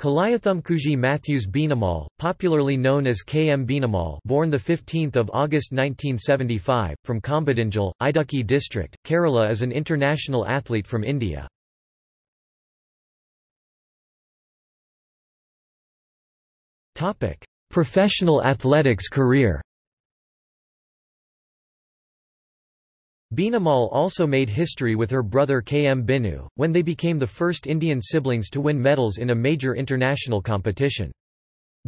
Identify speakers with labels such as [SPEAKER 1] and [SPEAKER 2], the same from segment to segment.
[SPEAKER 1] Kalayathumkuzhi Mathews Beenamol, popularly known as K. M. Beenamol born 15 August 1975, from Kombadingal, Idukki district, Kerala is an international athlete from India. Professional athletics career Beenamol also made history with her brother K. M. Binu, when they became the first Indian siblings to win medals in a major international competition.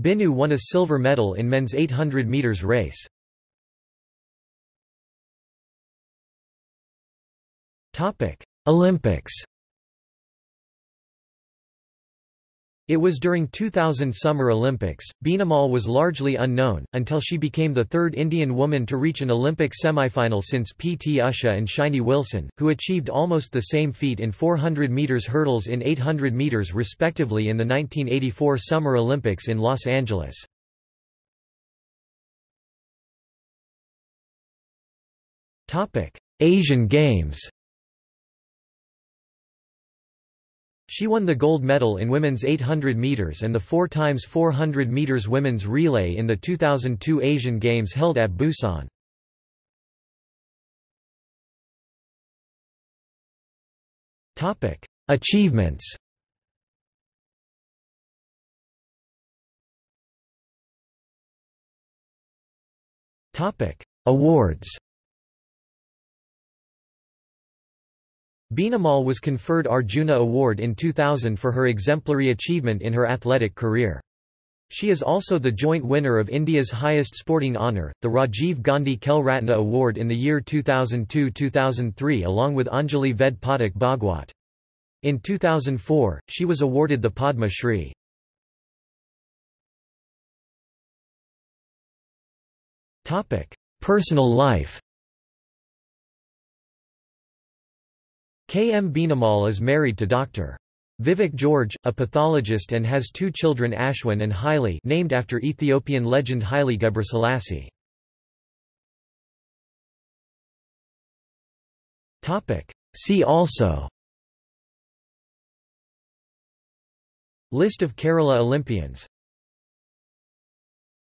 [SPEAKER 1] Binu won a silver medal in men's 800 metres race. Olympics It was during 2000 Summer Olympics. Beenamol was largely unknown, until she became the third Indian woman to reach an Olympic semifinal since P. T. Usha and Shiny Wilson, who achieved almost the same feat in 400 metres hurdles in 800 metres respectively in the 1984 Summer Olympics in Los Angeles. Asian Games She won the gold medal in women's 800 meters and the 4 times 400 meters women's relay in the 2002 Asian Games held at Busan. Topic: Achievements. Topic: Awards. Beenamol was conferred Arjuna Award in 2000 for her exemplary achievement in her athletic career. She is also the joint winner of India's highest sporting honour, the Rajiv Gandhi Khel Ratna Award in the year 2002–2003 along with Anjali Ved Pathak Bhagwat. In 2004, she was awarded the Padma Shri. Personal life K. M. Beenamol is married to Dr. Vivek George, a pathologist and has two children Ashwin and Haile named after Ethiopian legend Haile Gebrselassie. See also List of Kerala Olympians